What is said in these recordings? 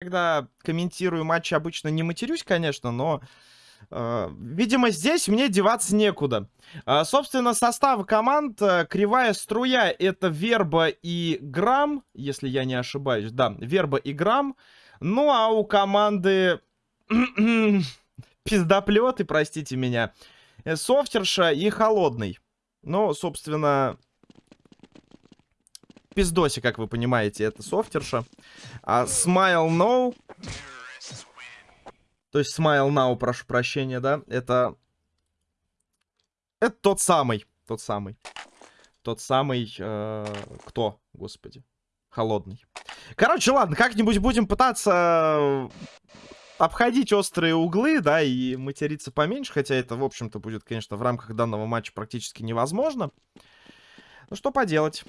когда комментирую матчи, обычно не матерюсь, конечно, но... Э, видимо, здесь мне деваться некуда. Э, собственно, состав команд. Э, кривая струя — это Верба и Грамм, если я не ошибаюсь. Да, Верба и Грамм. Ну, а у команды... Пиздоплеты, простите меня. Софтерша и Холодный. Ну, собственно, пиздоси, как вы понимаете, это софтерша. А Smile No... То есть Smile Now, прошу прощения, да? Это... Это тот самый. Тот самый. Тот самый... Э, кто, господи? Холодный. Короче, ладно, как-нибудь будем пытаться обходить острые углы, да, и материться поменьше, хотя это, в общем-то, будет, конечно, в рамках данного матча практически невозможно. Ну, что поделать.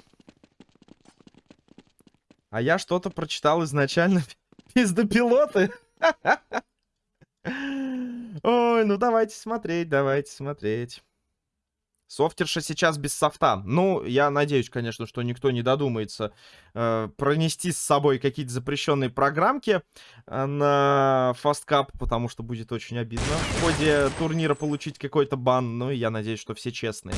А я что-то прочитал изначально. Пиздопилоты. Ой, ну давайте смотреть, давайте смотреть. Софтерша сейчас без софта. Ну, я надеюсь, конечно, что никто не додумается э, пронести с собой какие-то запрещенные программки э, на фасткап, потому что будет очень обидно в ходе турнира получить какой-то бан. Ну, я надеюсь, что все честные.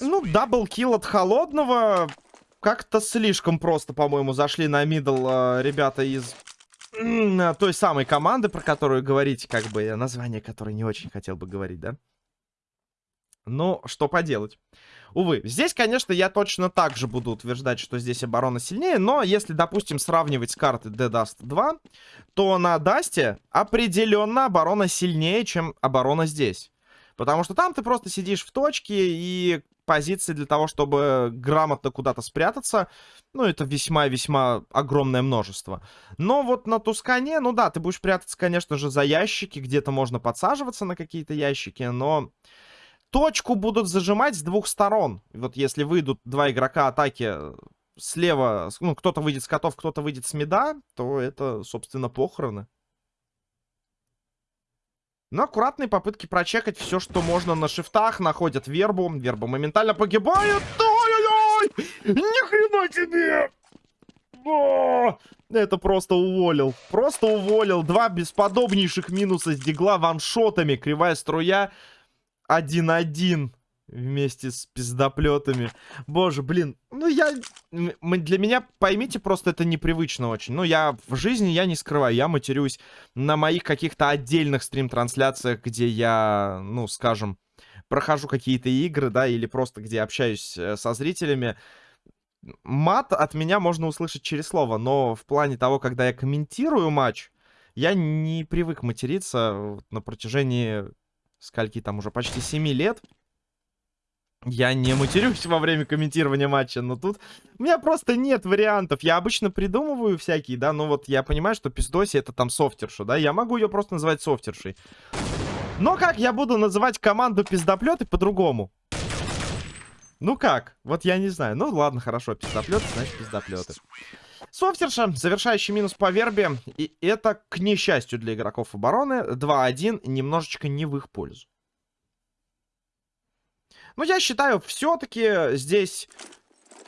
Ну, double kill от холодного. Как-то слишком просто, по-моему, зашли на middle э, ребята из той самой команды, про которую говорить, как бы, название которой не очень хотел бы говорить, да? Ну, что поделать. Увы, здесь, конечно, я точно так же буду утверждать, что здесь оборона сильнее, но если, допустим, сравнивать с картой The Dust 2, то на Dust е определенно оборона сильнее, чем оборона здесь. Потому что там ты просто сидишь в точке, и позиции для того, чтобы грамотно куда-то спрятаться, ну, это весьма-весьма огромное множество. Но вот на Тускане, ну да, ты будешь прятаться, конечно же, за ящики, где-то можно подсаживаться на какие-то ящики, но точку будут зажимать с двух сторон. Вот если выйдут два игрока атаки слева, ну, кто-то выйдет с котов, кто-то выйдет с меда, то это, собственно, похороны. Но аккуратные попытки прочекать все, что можно на шифтах. Находят вербу. Верба моментально погибает. Ой-ой-ой! Ни хрена тебе! О! Это просто уволил. Просто уволил. Два бесподобнейших минуса с дигла ваншотами. Кривая струя. 1-1 вместе с пиздоплетами. Боже, блин, ну я... Для меня, поймите, просто это непривычно очень. Ну, я в жизни, я не скрываю, я матерюсь на моих каких-то отдельных стрим-трансляциях, где я, ну, скажем, прохожу какие-то игры, да, или просто где общаюсь э, со зрителями. Мат от меня можно услышать через слово, но в плане того, когда я комментирую матч, я не привык материться на протяжении скольки там уже почти 7 лет. Я не матерюсь во время комментирования матча, но тут у меня просто нет вариантов. Я обычно придумываю всякие, да, но вот я понимаю, что пиздоси это там софтерша, да, я могу ее просто называть софтершей. Но как я буду называть команду пиздоплеты по-другому? Ну как? Вот я не знаю. Ну ладно, хорошо, пиздоплеты, значит пиздоплеты. Софтерша, завершающий минус по вербе. И это, к несчастью для игроков обороны, 2-1, немножечко не в их пользу. Но я считаю, все-таки здесь,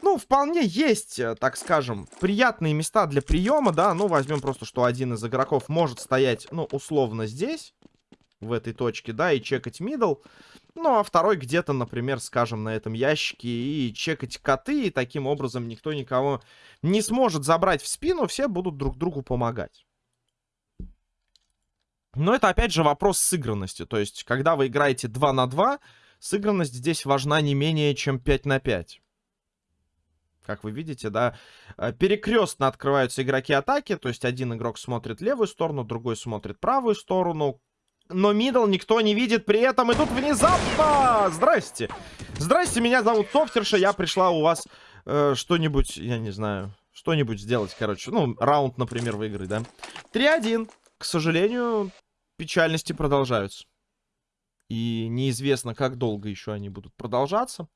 ну, вполне есть, э, так скажем, приятные места для приема, да. Ну, возьмем просто, что один из игроков может стоять, ну, условно здесь, в этой точке, да, и чекать мидл. Ну, а второй где-то, например, скажем, на этом ящике и чекать коты, и таким образом никто никого не сможет забрать в спину, все будут друг другу помогать. Но это, опять же, вопрос сыгранности. То есть, когда вы играете 2 на 2, Сыгранность здесь важна не менее, чем 5 на 5. Как вы видите, да, э, перекрестно открываются игроки атаки, то есть один игрок смотрит левую сторону, другой смотрит правую сторону, но мидл никто не видит при этом, и тут внезапно... Здрасте! Здрасте, меня зовут Софтерша, я пришла у вас э, что-нибудь, я не знаю, что-нибудь сделать, короче. Ну, раунд, например, выиграть, да? 3-1. К сожалению, печальности продолжаются. И неизвестно, как долго еще они будут продолжаться.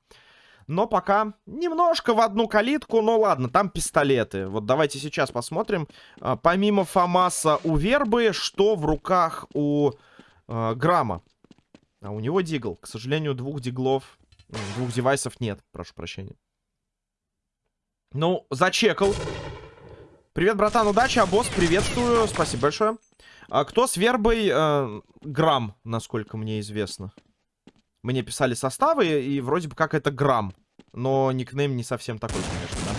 Но пока немножко в одну калитку. Но ладно, там пистолеты. Вот давайте сейчас посмотрим. А, помимо Фомаса у Вербы, что в руках у э, Грамма. А у него дигл. К сожалению, двух диглов, двух девайсов нет. Прошу прощения. Ну, зачекал. Привет, братан, удачи, а босс, приветствую, спасибо большое. А кто с вербой? Э, грамм, насколько мне известно. Мне писали составы, и вроде бы как это грамм. Но никнейм не совсем такой, конечно, да.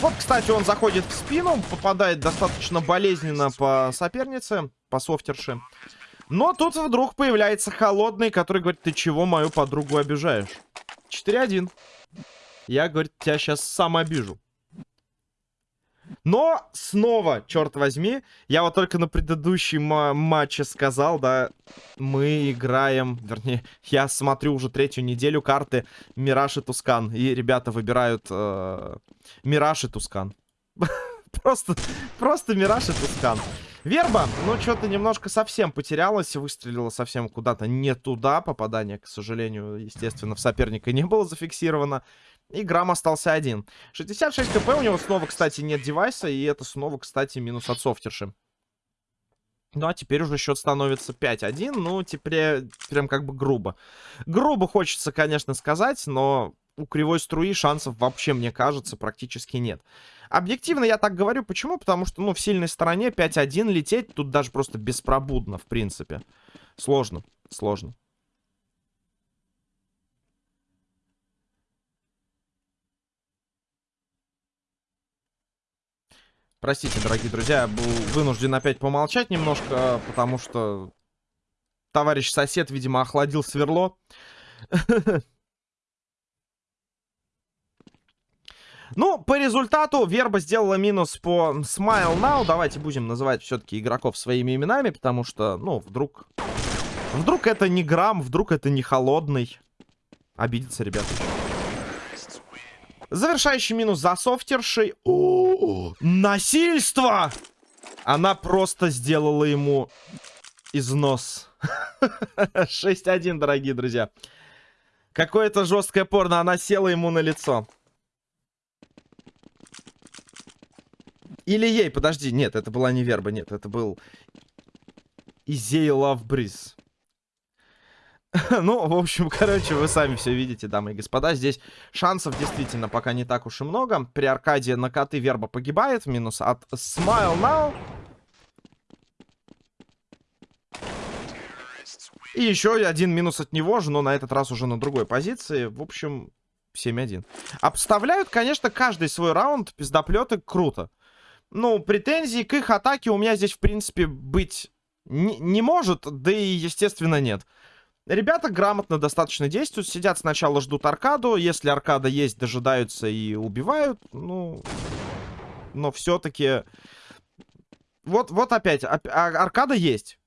Вот, кстати, он заходит в спину, попадает достаточно болезненно по сопернице, по софтерше. Но тут вдруг появляется холодный, который говорит, ты чего мою подругу обижаешь? 4-1. Я, говорит, тебя сейчас сам обижу. Но снова, черт возьми, я вот только на предыдущем матче сказал, да, мы играем, вернее, я смотрю уже третью неделю карты Мираж и Тускан. И ребята выбирают э, Мираж и Тускан. Просто, просто Мираж и Тускан. Верба, ну, что-то немножко совсем потерялась, выстрелила совсем куда-то не туда. Попадание, к сожалению, естественно, в соперника не было зафиксировано. И грамм остался один. 66 кп, у него снова, кстати, нет девайса, и это снова, кстати, минус от софтерши. Ну, а теперь уже счет становится 5-1. Ну, теперь прям как бы грубо. Грубо хочется, конечно, сказать, но у кривой струи шансов вообще, мне кажется, практически нет. Объективно я так говорю. Почему? Потому что, ну, в сильной стороне 5-1 лететь тут даже просто беспробудно, в принципе. Сложно, сложно. Простите, дорогие друзья, я был вынужден опять помолчать немножко, потому что товарищ сосед, видимо, охладил сверло. Ну, по результату Верба сделала минус по Smile Now. Давайте будем называть все-таки игроков своими именами, потому что, ну, вдруг... Вдруг это не грамм, вдруг это не холодный. Обидится, ребята. Завершающий минус за софтершей. О, насильство! Она просто сделала ему износ. 6-1, дорогие друзья. Какое-то жесткое порно. Она села ему на лицо. Или ей, подожди. Нет, это была не верба. Нет, это был Изей Breeze. ну, в общем, короче, вы сами все видите, дамы и господа. Здесь шансов действительно пока не так уж и много. При аркаде на коты верба погибает. Минус от Smile Now. И еще один минус от него же, но на этот раз уже на другой позиции. В общем, 7-1. Обставляют, конечно, каждый свой раунд. Пиздоплеты круто. Ну, претензий к их атаке у меня здесь, в принципе, быть не может. Да и, естественно, нет. Ребята грамотно достаточно действуют. Сидят сначала, ждут аркаду. Если аркада есть, дожидаются и убивают. Ну, но все-таки... Вот, вот опять. А, аркада есть.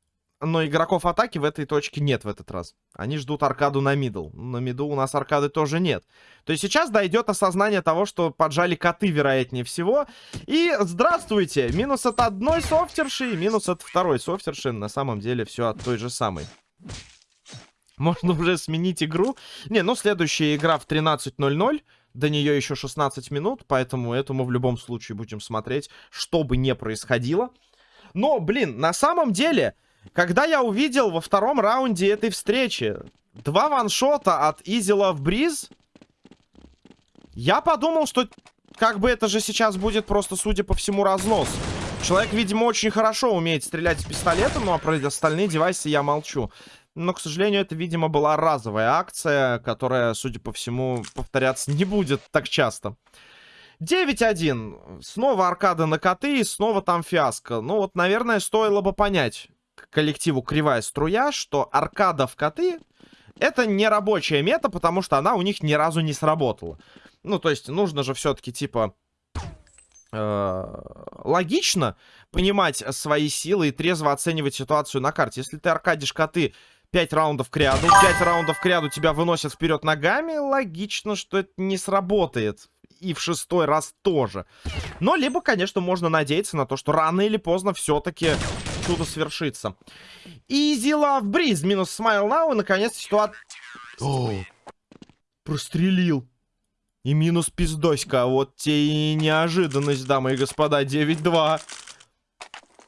Но игроков атаки в этой точке нет в этот раз. Они ждут аркаду на мидл. На миду у нас аркады тоже нет. То есть сейчас дойдет осознание того, что поджали коты, вероятнее всего. И здравствуйте! Минус от одной софтерши и минус от второй софтерши. На самом деле все от той же самой. Можно уже сменить игру. Не, ну следующая игра в 13.00. До нее еще 16 минут, поэтому эту мы в любом случае будем смотреть, что бы ни происходило. Но, блин, на самом деле, когда я увидел во втором раунде этой встречи два ваншота от Easy Love Breeze, я подумал, что как бы это же сейчас будет просто, судя по всему, разнос. Человек, видимо, очень хорошо умеет стрелять с пистолета, ну а про остальные девайсы я молчу. Но, к сожалению, это, видимо, была разовая акция, которая, судя по всему, повторяться не будет так часто. 9-1. Снова аркада на коты и снова там фиаско. Ну вот, наверное, стоило бы понять коллективу Кривая Струя, что аркада в коты это не рабочая мета, потому что она у них ни разу не сработала. Ну, то есть, нужно же все-таки, типа, э, логично понимать свои силы и трезво оценивать ситуацию на карте. Если ты аркадишь коты 5 раундов к ряду. 5 раундов к ряду тебя выносят вперед ногами. Логично, что это не сработает. И в шестой раз тоже. Но либо, конечно, можно надеяться на то, что рано или поздно все-таки чудо свершится. Easy Love Breeze минус Smile Now. И, наконец, ситуация... О, прострелил. И минус пиздоська. Вот те и неожиданность, дамы и господа. 9-2.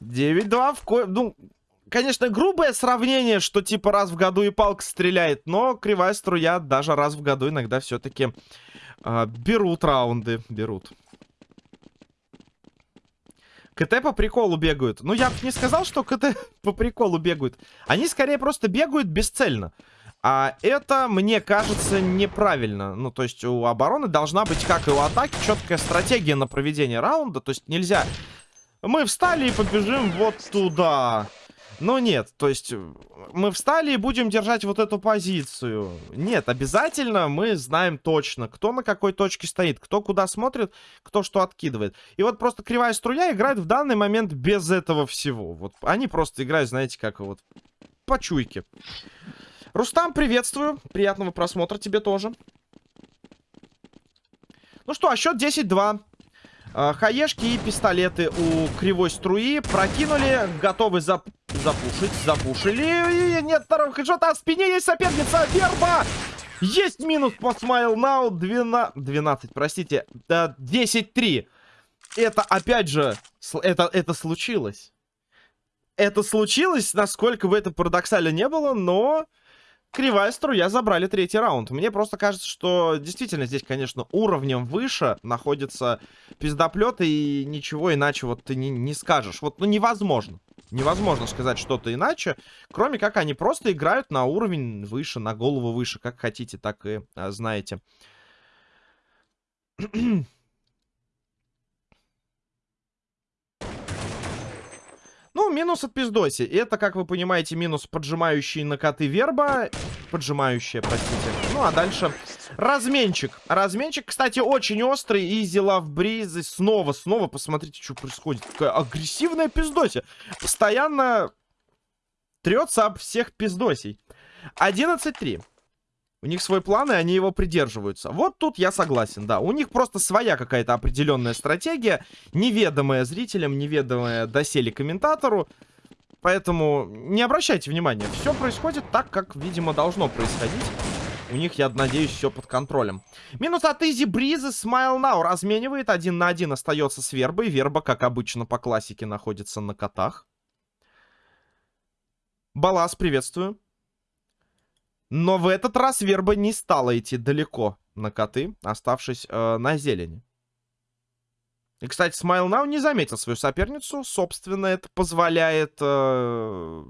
9-2 в ко... Ну, конечно, грубое сравнение, что типа раз в году и палка стреляет, но кривая струя даже раз в году иногда все-таки э, берут раунды, берут. КТ по приколу бегают. Ну, я бы не сказал, что КТ по приколу бегают. Они скорее просто бегают бесцельно. А это, мне кажется, неправильно. Ну, то есть у обороны должна быть, как и у атаки, четкая стратегия на проведение раунда. То есть нельзя... Мы встали и побежим вот туда. Но нет, то есть мы встали и будем держать вот эту позицию. Нет, обязательно мы знаем точно, кто на какой точке стоит, кто куда смотрит, кто что откидывает. И вот просто кривая струя играет в данный момент без этого всего. Вот они просто играют, знаете, как вот по чуйке. Рустам, приветствую. Приятного просмотра тебе тоже. Ну что, а счет 10-2. А, хаешки и пистолеты у кривой струи прокинули, готовы зап запушить, запушили. И нет второго хэдшота, а в спине есть соперница, Верба! Есть минус по Smile Now, 12, 12 простите, 10-3. Это, опять же, это, это случилось. Это случилось, насколько бы это парадоксально не было, но Кривая струя забрали третий раунд. Мне просто кажется, что действительно здесь, конечно, уровнем выше находится пиздоплет, и ничего иначе вот ты не, не скажешь. Вот, ну, невозможно. Невозможно сказать что-то иначе, кроме как они просто играют на уровень выше, на голову выше, как хотите, так и а, знаете. Минус от пиздоси. Это, как вы понимаете, минус поджимающий на коты верба. Поджимающая, простите. Ну, а дальше разменчик. Разменчик, кстати, очень острый. Изи лав бризы. Снова, снова, посмотрите, что происходит. Какая агрессивная пиздося. Постоянно трется об всех пиздосей. 11-3. У них свой план, и они его придерживаются. Вот тут я согласен, да. У них просто своя какая-то определенная стратегия, неведомая зрителям, неведомая доселе комментатору. Поэтому не обращайте внимания. Все происходит так, как, видимо, должно происходить. У них, я надеюсь, все под контролем. Минус от Изи Бризы. Смайл Нау разменивает. Один на один остается с Вербой. Верба, как обычно, по классике находится на котах. Балас, приветствую. Но в этот раз Верба не стала идти далеко на коты, оставшись э, на зелени. И, кстати, Смайл Нау не заметил свою соперницу. Собственно, это позволяет э,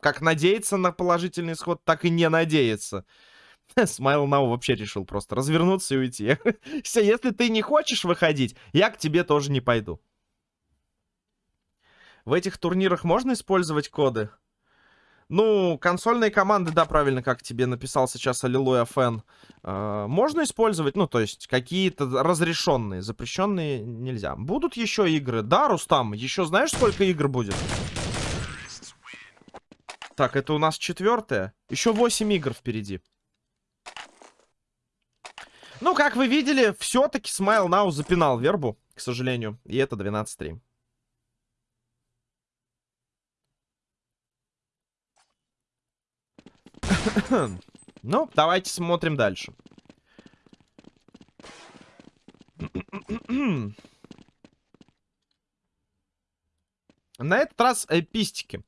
как надеяться на положительный исход, так и не надеяться. Смайл Нау вообще решил просто развернуться и уйти. Все, если ты не хочешь выходить, я к тебе тоже не пойду. В этих турнирах можно использовать коды? Ну, консольные команды, да, правильно, как тебе написал сейчас Аллилуйя Фэн. Э, можно использовать, ну, то есть, какие-то разрешенные, запрещенные нельзя. Будут еще игры? Да, Рустам, еще знаешь, сколько игр будет? Так, это у нас четвертое. Еще 8 игр впереди. Ну, как вы видели, все-таки Смайл Нау запинал вербу, к сожалению. И это 12-3. Ну, давайте смотрим дальше. На этот раз э, пистики.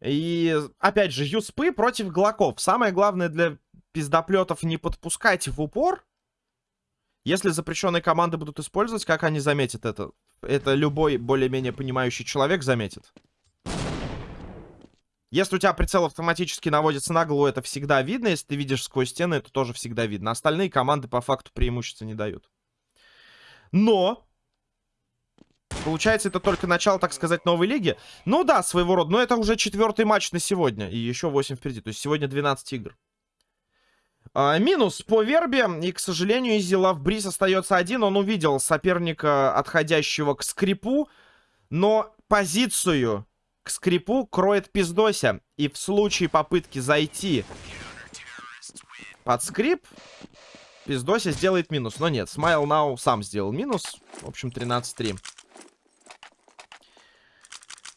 И, опять же, юспы против глоков. Самое главное для пиздоплетов не подпускать в упор. Если запрещенные команды будут использовать, как они заметят это? Это любой более-менее понимающий человек заметит. Если у тебя прицел автоматически наводится на голову, это всегда видно. Если ты видишь сквозь стены, это тоже всегда видно. Остальные команды по факту преимущества не дают. Но... Получается, это только начало, так сказать, новой лиги. Ну да, своего рода. Но это уже четвертый матч на сегодня. И еще 8 впереди. То есть сегодня 12 игр. А, минус по Вербе. И, к сожалению, Изи Лавбриз остается один. Он увидел соперника, отходящего к скрипу. Но позицию к скрипу кроет пиздося. И в случае попытки зайти под скрип, пиздося сделает минус. Но нет, Смайл Нау сам сделал минус. В общем, 13-3.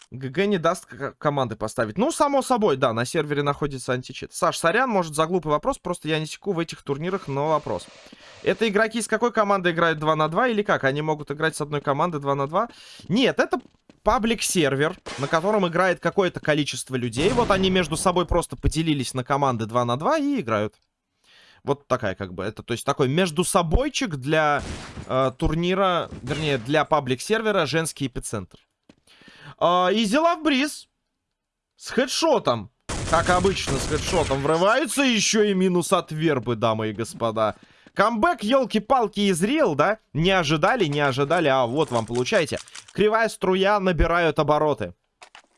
ГГ не даст команды поставить. Ну, само собой, да, на сервере находится античит. Саш, сорян, может, за глупый вопрос, просто я не секу в этих турнирах, но вопрос. Это игроки с какой командой играют 2 на 2 или как? Они могут играть с одной команды 2 на 2? Нет, это паблик-сервер, на котором играет какое-то количество людей. Вот они между собой просто поделились на команды 2 на 2 и играют. Вот такая как бы. Это, то есть, такой между собойчик для э, турнира, вернее, для паблик-сервера женский эпицентр. Э, Лав Бриз с хедшотом. Как обычно, с хедшотом врываются. Еще и минус от вербы, дамы и господа. Камбэк, елки-палки, изрел, да? Не ожидали, не ожидали, а вот вам, получайте. Кривая струя набирают обороты.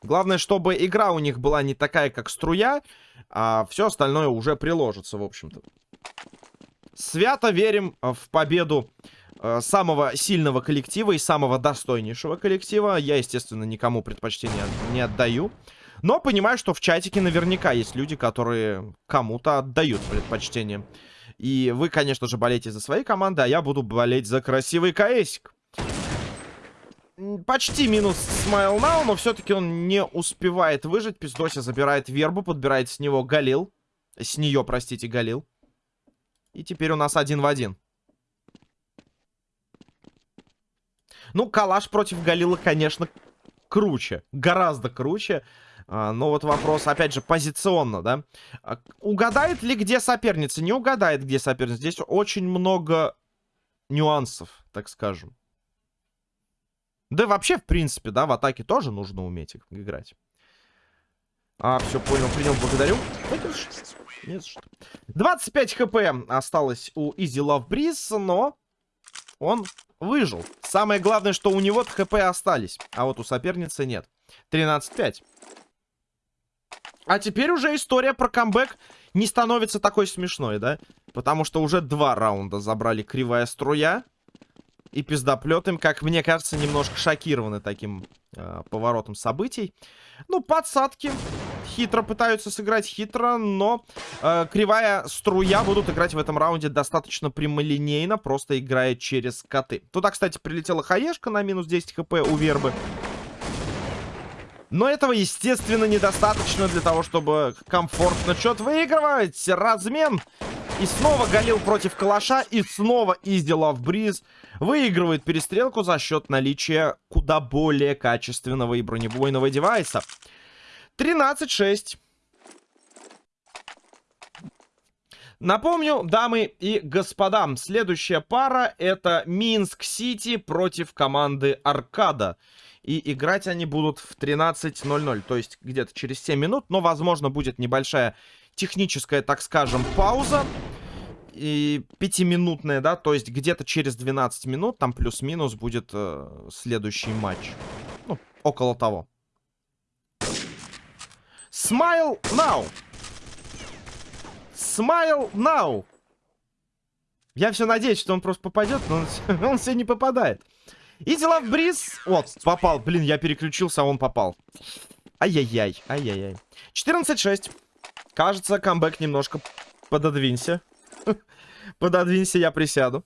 Главное, чтобы игра у них была не такая, как струя, а все остальное уже приложится, в общем-то. Свято верим в победу э, самого сильного коллектива и самого достойнейшего коллектива. Я, естественно, никому предпочтение не отдаю. Но понимаю, что в чатике наверняка есть люди, которые кому-то отдают предпочтение. И вы, конечно же, болеете за свои команды, а я буду болеть за красивый КСик. Почти минус Смайл Now, но все-таки он не успевает выжить. Пиздося забирает вербу, подбирает с него Галил. С нее, простите, Галил. И теперь у нас один в один. Ну, Калаш против Галила, конечно, круче. Гораздо круче. А, но вот вопрос, опять же, позиционно, да? А, угадает ли, где соперница? Не угадает, где соперница. Здесь очень много нюансов, так скажем. Да вообще, в принципе, да, в атаке тоже нужно уметь играть. А, все, понял, принял, благодарю. Не за что. 25 хп осталось у Easy Love Breeze, но он выжил. Самое главное, что у него хп остались, а вот у соперницы нет. 13-5. А теперь уже история про камбэк не становится такой смешной, да? Потому что уже два раунда забрали кривая струя и пиздоплет им, как мне кажется, немножко шокированы таким э, поворотом событий. Ну, подсадки. Хитро пытаются сыграть хитро, но э, кривая струя будут играть в этом раунде достаточно прямолинейно, просто играя через коты. Туда, кстати, прилетела хаешка на минус 10 хп у вербы. Но этого, естественно, недостаточно для того, чтобы комфортно что-то выигрывать. Размен. И снова Галил против Калаша. И снова Изи Бриз выигрывает перестрелку за счет наличия куда более качественного и бронебойного девайса. 13-6. Напомню, дамы и господа, следующая пара это Минск-Сити против команды Аркада. И играть они будут в 13.00, то есть где-то через 7 минут. Но, возможно, будет небольшая техническая, так скажем, пауза. И пятиминутная, да, то есть где-то через 12 минут, там плюс-минус будет э, следующий матч. Ну, около того. Smile now! Smile now! Я все надеюсь, что он просто попадет, но он, он все не попадает. Иди в бриз. Вот, попал. Блин, я переключился, а он попал. Ай-яй-яй, ай-яй-яй. 14-6. Кажется, камбэк немножко пододвинься. Пододвинься, я присяду.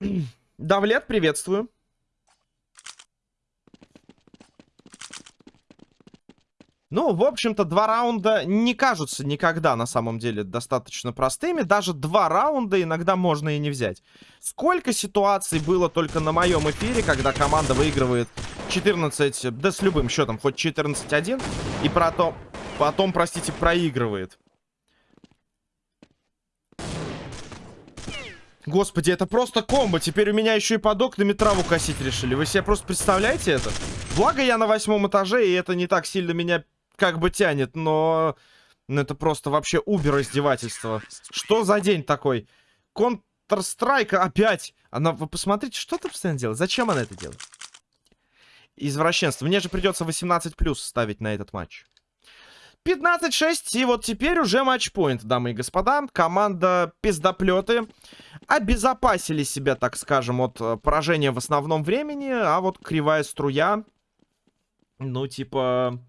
Давлет, приветствую. Ну, в общем-то, два раунда не кажутся никогда, на самом деле, достаточно простыми. Даже два раунда иногда можно и не взять. Сколько ситуаций было только на моем эфире, когда команда выигрывает 14, да с любым счетом, хоть 14-1, и потом, потом, простите, проигрывает. Господи, это просто комбо. Теперь у меня еще и под окнами траву косить решили. Вы себе просто представляете это? Благо я на восьмом этаже, и это не так сильно меня как бы тянет, но... Ну, это просто вообще убер издевательство. Что за день такой? Counter-Strike опять. Она, вы посмотрите, что ты постоянно делает? Зачем она это делает? Извращенство. Мне же придется 18 плюс ставить на этот матч. 15-6, и вот теперь уже матчпоинт, дамы и господа. Команда пиздоплеты обезопасили себя, так скажем, от э, поражения в основном времени, а вот кривая струя, ну, типа,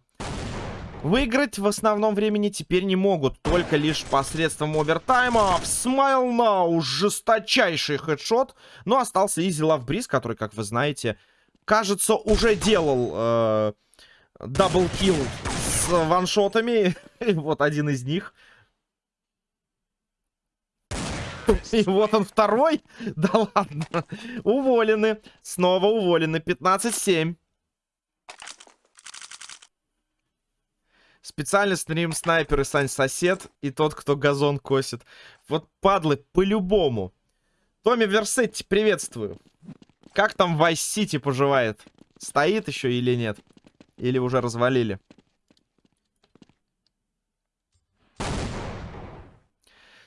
Выиграть в основном времени теперь не могут, только лишь посредством овертайма. В Smile Now жесточайший хедшот, но остался Love Breeze, который, как вы знаете, кажется, уже делал э, с ваншотами. вот один из них. И вот он второй. Да ладно. Уволены. Снова уволены. 15-7. Специальный стрим снайпер и Сань сосед, и тот, кто газон косит. Вот падлы, по-любому. Томми Версетти, приветствую. Как там Вайс Сити поживает? Стоит еще или нет? Или уже развалили?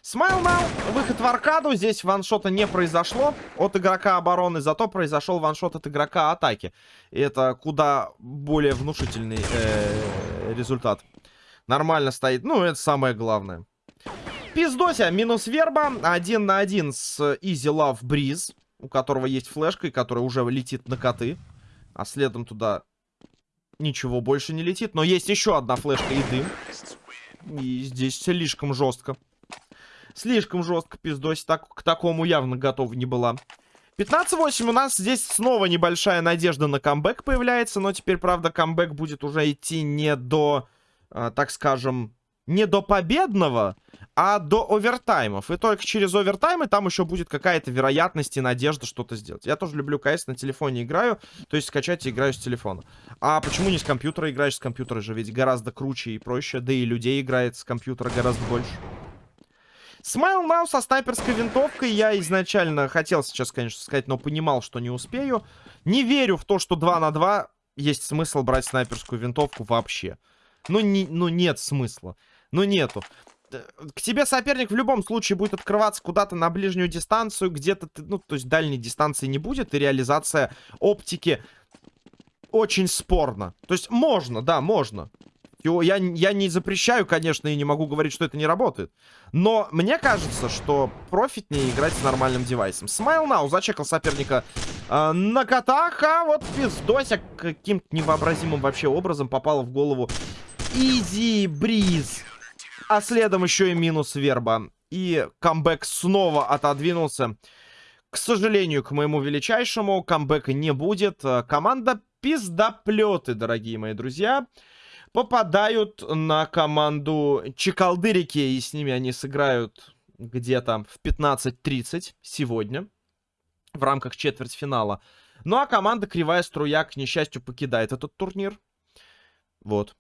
Смайл Нау, выход в аркаду. Здесь ваншота не произошло от игрока обороны, зато произошел ваншот от игрока атаки. И это куда более внушительный э, результат. Нормально стоит. Ну, это самое главное. Пиздося, минус верба. Один на один с Easy Love Breeze, у которого есть флешка, и который уже летит на коты. А следом туда ничего больше не летит. Но есть еще одна флешка и дым. И здесь слишком жестко. Слишком жестко пиздось. Так, к такому явно готова не была. 15-8 у нас здесь снова небольшая надежда на камбэк появляется. Но теперь, правда, камбэк будет уже идти не до, э, так скажем, не до победного, а до овертаймов. И только через овертаймы там еще будет какая-то вероятность и надежда что-то сделать. Я тоже люблю КС на телефоне играю, то есть скачать и играю с телефона. А почему не с компьютера играешь? С компьютера же ведь гораздо круче и проще, да и людей играет с компьютера гораздо больше. Смайл Нау со снайперской винтовкой. Я изначально хотел сейчас, конечно, сказать, но понимал, что не успею. Не верю в то, что 2 на 2 есть смысл брать снайперскую винтовку вообще. Ну, не, ну нет смысла. Ну, нету. К тебе соперник в любом случае будет открываться куда-то на ближнюю дистанцию, где-то, ну, то есть дальней дистанции не будет, и реализация оптики очень спорна. То есть можно, да, можно. Я, я не запрещаю, конечно, и не могу говорить, что это не работает. Но мне кажется, что профитнее играть с нормальным девайсом. Смайл Нау зачекал соперника э, на котах, а вот пиздося каким-то невообразимым вообще образом попало в голову Изи Бриз. А следом еще и минус Верба. И камбэк снова отодвинулся. К сожалению, к моему величайшему, камбэка не будет. Команда пиздоплеты, дорогие мои друзья попадают на команду Чекалдырики, и с ними они сыграют где-то в 15.30 сегодня в рамках четвертьфинала. Ну а команда Кривая Струя, к несчастью, покидает этот турнир. Вот.